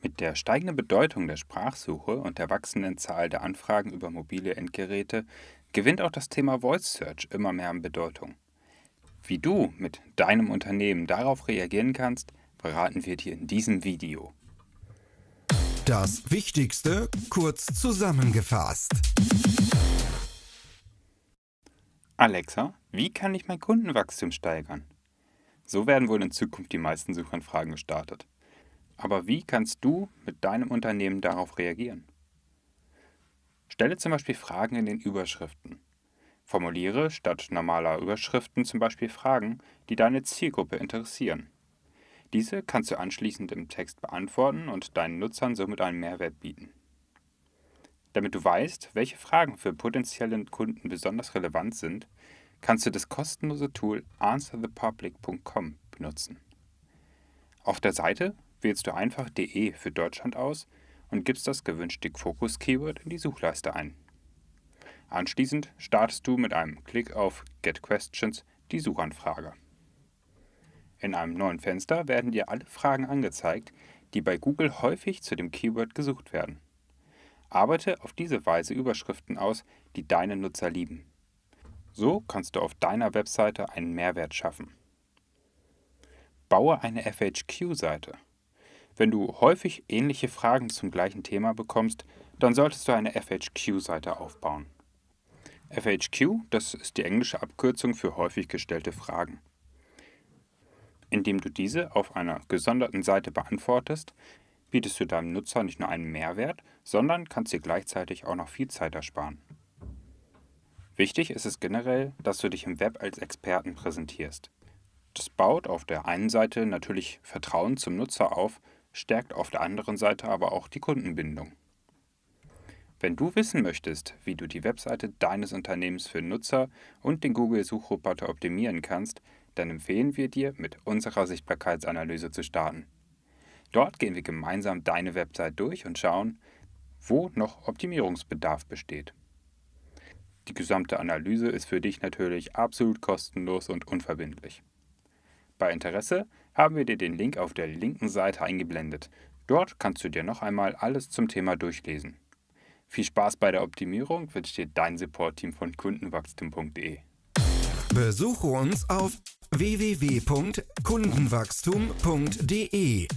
Mit der steigenden Bedeutung der Sprachsuche und der wachsenden Zahl der Anfragen über mobile Endgeräte gewinnt auch das Thema Voice Search immer mehr an Bedeutung. Wie du mit deinem Unternehmen darauf reagieren kannst, verraten wir dir in diesem Video. Das Wichtigste kurz zusammengefasst. Alexa, wie kann ich mein Kundenwachstum steigern? So werden wohl in Zukunft die meisten Suchanfragen gestartet. Aber wie kannst du mit deinem Unternehmen darauf reagieren? Stelle zum Beispiel Fragen in den Überschriften. Formuliere statt normaler Überschriften zum Beispiel Fragen, die deine Zielgruppe interessieren. Diese kannst du anschließend im Text beantworten und deinen Nutzern somit einen Mehrwert bieten. Damit du weißt, welche Fragen für potenzielle Kunden besonders relevant sind, kannst du das kostenlose Tool answerthepublic.com benutzen. Auf der Seite wählst du einfach DE für Deutschland aus und gibst das gewünschte Fokus-Keyword in die Suchleiste ein. Anschließend startest du mit einem Klick auf Get Questions die Suchanfrage. In einem neuen Fenster werden dir alle Fragen angezeigt, die bei Google häufig zu dem Keyword gesucht werden. Arbeite auf diese Weise Überschriften aus, die deine Nutzer lieben. So kannst du auf deiner Webseite einen Mehrwert schaffen. Baue eine FHQ-Seite. Wenn du häufig ähnliche Fragen zum gleichen Thema bekommst, dann solltest du eine FHQ-Seite aufbauen. FHQ, das ist die englische Abkürzung für häufig gestellte Fragen. Indem du diese auf einer gesonderten Seite beantwortest, bietest du deinem Nutzer nicht nur einen Mehrwert, sondern kannst dir gleichzeitig auch noch viel Zeit ersparen. Wichtig ist es generell, dass du dich im Web als Experten präsentierst. Das baut auf der einen Seite natürlich Vertrauen zum Nutzer auf, stärkt auf der anderen Seite aber auch die Kundenbindung. Wenn du wissen möchtest, wie du die Webseite deines Unternehmens für Nutzer und den Google-Suchroboter optimieren kannst, dann empfehlen wir dir, mit unserer Sichtbarkeitsanalyse zu starten. Dort gehen wir gemeinsam deine Website durch und schauen, wo noch Optimierungsbedarf besteht. Die gesamte Analyse ist für dich natürlich absolut kostenlos und unverbindlich. Bei Interesse haben wir dir den Link auf der linken Seite eingeblendet. Dort kannst du dir noch einmal alles zum Thema durchlesen. Viel Spaß bei der Optimierung wünscht dir dein Support-Team von kundenwachstum.de. Besuche uns auf www.kundenwachstum.de